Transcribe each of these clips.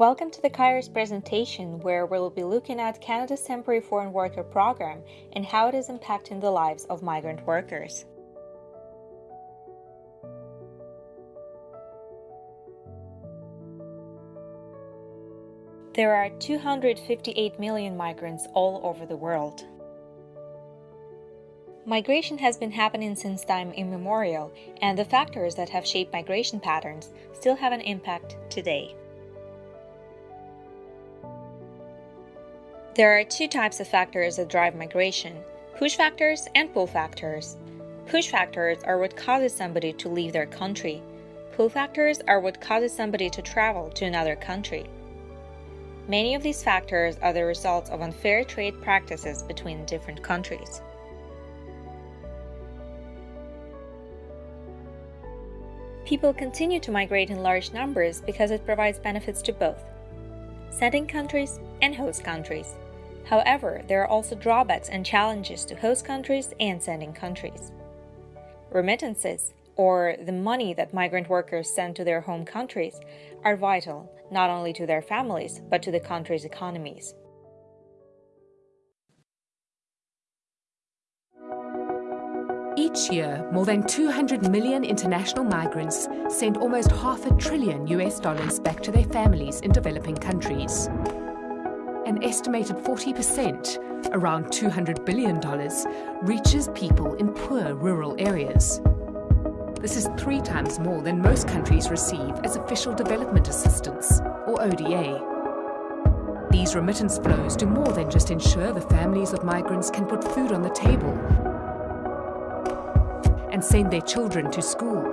Welcome to the Kairos presentation where we'll be looking at Canada's Temporary Foreign Worker Program and how it is impacting the lives of migrant workers. There are 258 million migrants all over the world. Migration has been happening since time immemorial, and the factors that have shaped migration patterns still have an impact today. There are two types of factors that drive migration push factors and pull factors. Push factors are what causes somebody to leave their country, pull factors are what causes somebody to travel to another country. Many of these factors are the results of unfair trade practices between different countries. People continue to migrate in large numbers because it provides benefits to both sending countries and host countries. However, there are also drawbacks and challenges to host countries and sending countries. Remittances, or the money that migrant workers send to their home countries, are vital not only to their families but to the country's economies. Each year, more than 200 million international migrants send almost half a trillion US dollars back to their families in developing countries. An estimated 40%, around $200 billion, reaches people in poor rural areas. This is three times more than most countries receive as official development assistance, or ODA. These remittance flows do more than just ensure the families of migrants can put food on the table and send their children to school.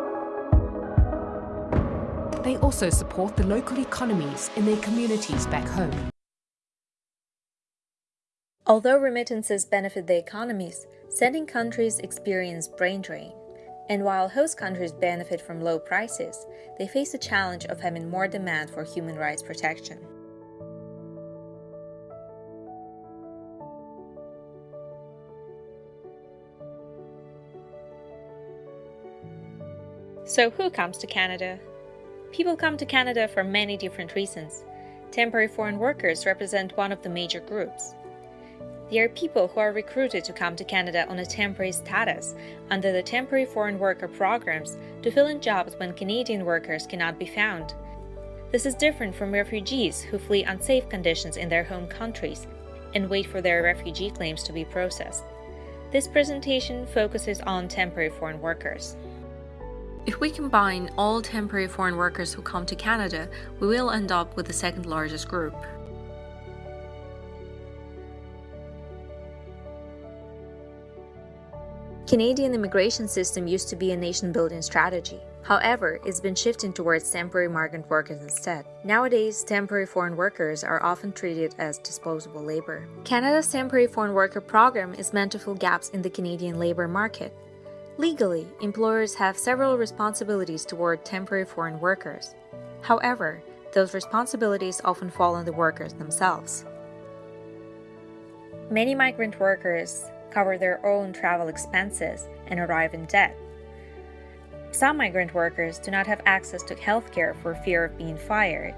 They also support the local economies in their communities back home. Although remittances benefit the economies, sending countries experience brain drain. And while host countries benefit from low prices, they face the challenge of having more demand for human rights protection. So, who comes to Canada? People come to Canada for many different reasons. Temporary foreign workers represent one of the major groups. They are people who are recruited to come to Canada on a temporary status under the Temporary Foreign Worker programs to fill in jobs when Canadian workers cannot be found. This is different from refugees who flee unsafe conditions in their home countries and wait for their refugee claims to be processed. This presentation focuses on temporary foreign workers. If we combine all temporary foreign workers who come to Canada, we will end up with the second largest group. Canadian immigration system used to be a nation-building strategy. However, it's been shifting towards temporary migrant workers instead. Nowadays, temporary foreign workers are often treated as disposable labor. Canada's temporary foreign worker program is meant to fill gaps in the Canadian labor market. Legally, employers have several responsibilities toward temporary foreign workers. However, those responsibilities often fall on the workers themselves. Many migrant workers cover their own travel expenses and arrive in debt. Some migrant workers do not have access to healthcare for fear of being fired.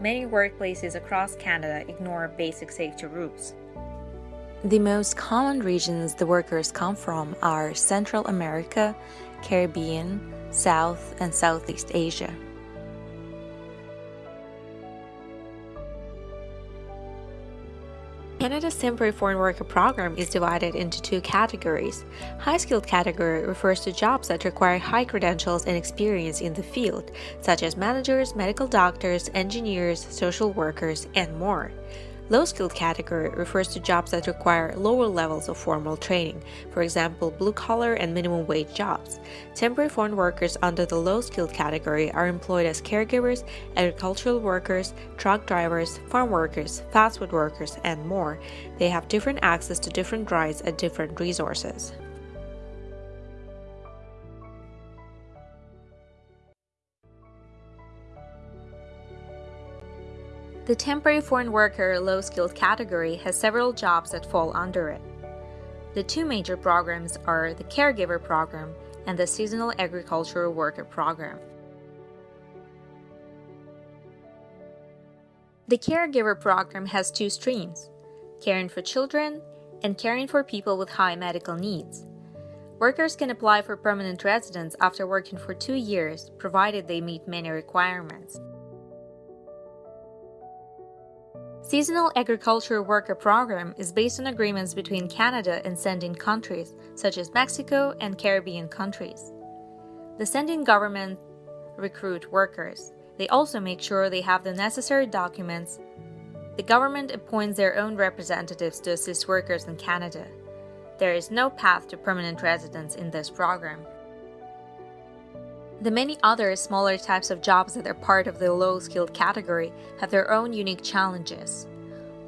Many workplaces across Canada ignore basic safety rules. The most common regions the workers come from are Central America, Caribbean, South and Southeast Asia. The temporary Foreign Worker Program is divided into two categories. High skilled category refers to jobs that require high credentials and experience in the field, such as managers, medical doctors, engineers, social workers, and more. Low skilled category refers to jobs that require lower levels of formal training, for example, blue collar and minimum wage jobs. Temporary foreign workers under the low skilled category are employed as caregivers, agricultural workers, truck drivers, farm workers, fast food workers, and more. They have different access to different rights and different resources. The temporary foreign worker low skilled category has several jobs that fall under it. The two major programs are the Caregiver Program and the Seasonal Agricultural Worker Program. The caregiver program has two streams caring for children and caring for people with high medical needs. Workers can apply for permanent residence after working for two years, provided they meet many requirements. Seasonal Agriculture Worker Program is based on agreements between Canada and sending countries, such as Mexico and Caribbean countries. The sending government recruit workers. They also make sure they have the necessary documents. The government appoints their own representatives to assist workers in Canada. There is no path to permanent residence in this program. The many other smaller types of jobs that are part of the low skilled category have their own unique challenges.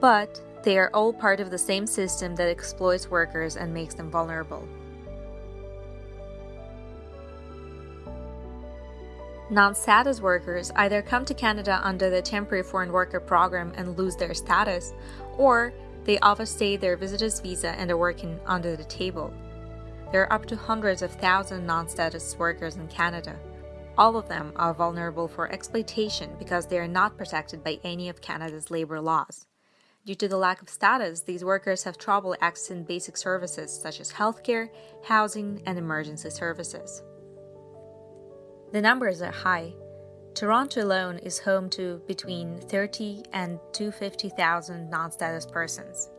But they are all part of the same system that exploits workers and makes them vulnerable. Non status workers either come to Canada under the Temporary Foreign Worker Program and lose their status, or they overstay their visitor's visa and are working under the table. There are up to hundreds of thousands non status workers in Canada. All of them are vulnerable for exploitation because they are not protected by any of Canada's labour laws. Due to the lack of status, these workers have trouble accessing basic services such as healthcare, housing, and emergency services. The numbers are high. Toronto alone is home to between 30 and 250,000 non status persons.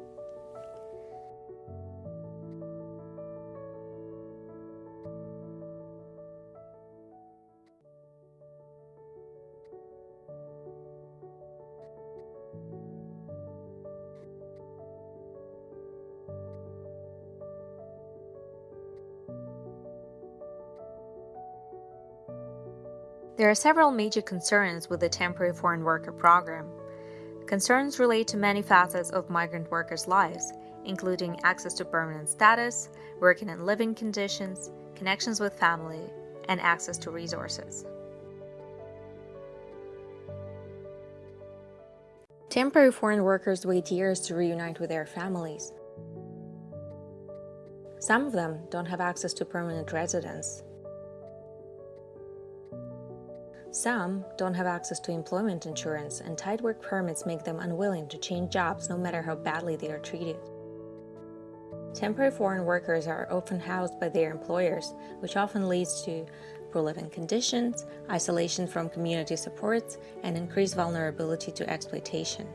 There are several major concerns with the Temporary Foreign Worker Program. Concerns relate to many facets of migrant workers' lives, including access to permanent status, working and living conditions, connections with family, and access to resources. Temporary foreign workers wait years to reunite with their families. Some of them don't have access to permanent residence, Some don't have access to employment insurance, and tight work permits make them unwilling to change jobs no matter how badly they are treated. Temporary foreign workers are often housed by their employers, which often leads to poor living conditions, isolation from community supports, and increased vulnerability to exploitation.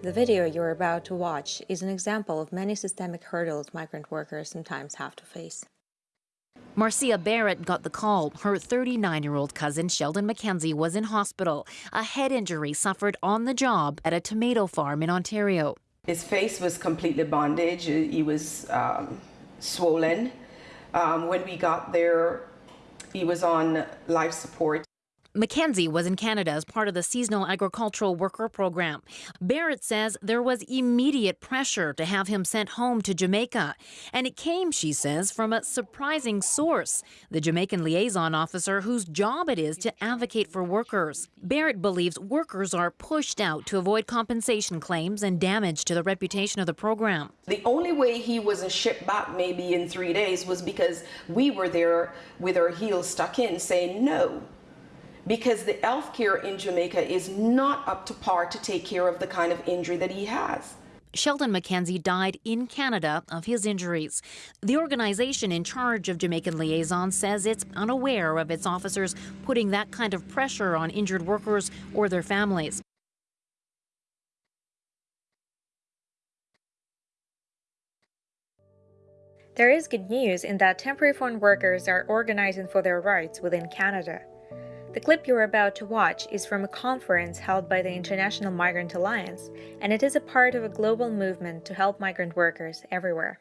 The video you're about to watch is an example of many systemic hurdles migrant workers sometimes have to face. Marcia Barrett got the call. Her 39 year old cousin, Sheldon McKenzie, was in hospital. A head injury suffered on the job at a tomato farm in Ontario. His face was completely bandaged, he was um, swollen. Um, when we got there, he was on life support. McKenzie was in Canada as part of the seasonal agricultural worker program. Barrett says there was immediate pressure to have him sent home to Jamaica. And it came, she says, from a surprising source the Jamaican liaison officer whose job it is to advocate for workers. Barrett believes workers are pushed out to avoid compensation claims and damage to the reputation of the program. The only way he wasn't shipped back maybe in three days was because we were there with our heels stuck in saying no because the health care in Jamaica is not up to par to take care of the kind of injury that he has. Sheldon McKenzie died in Canada of his injuries. The organization in charge of Jamaican Liaison says it's unaware of its officers putting that kind of pressure on injured workers or their families. There is good news in that temporary foreign workers are organizing for their rights within Canada. The clip you're about to watch is from a conference held by the International Migrant Alliance, and it is a part of a global movement to help migrant workers everywhere.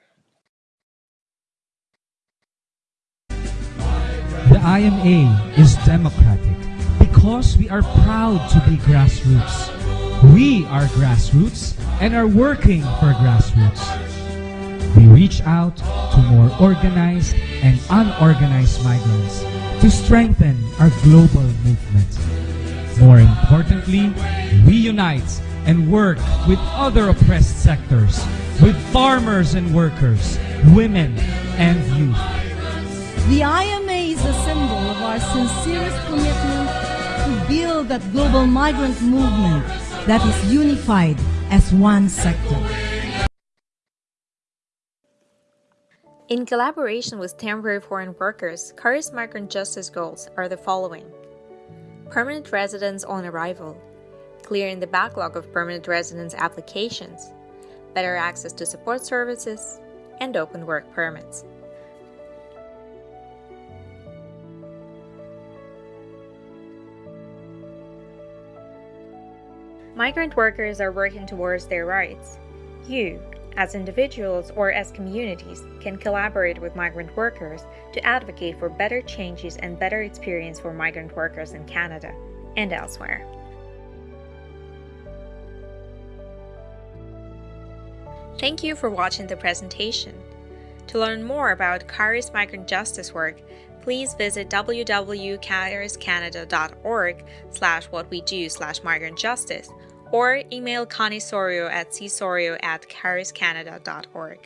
The IMA is democratic because we are proud to be grassroots. We are grassroots and are working for grassroots. We reach out to more organized and unorganized migrants to strengthen our global movement. More importantly, we unite and work with other oppressed sectors, with farmers and workers, women and youth. The IMA is a symbol of our sincerest commitment to build that global migrant movement that is unified as one sector. In collaboration with temporary foreign workers, Kairos' migrant justice goals are the following permanent residence on arrival, clearing the backlog of permanent residence applications, better access to support services, and open work permits. Migrant workers are working towards their rights. You, as individuals or as communities, can collaborate with migrant workers to advocate for better changes and better experience for migrant workers in Canada and elsewhere. Thank you for watching the presentation. To learn more about Kairos' migrant justice work, please visit www.kairoscanada.org slash what we do slash migrant justice or email Connie Sorio at csorio at kairoscanada.org.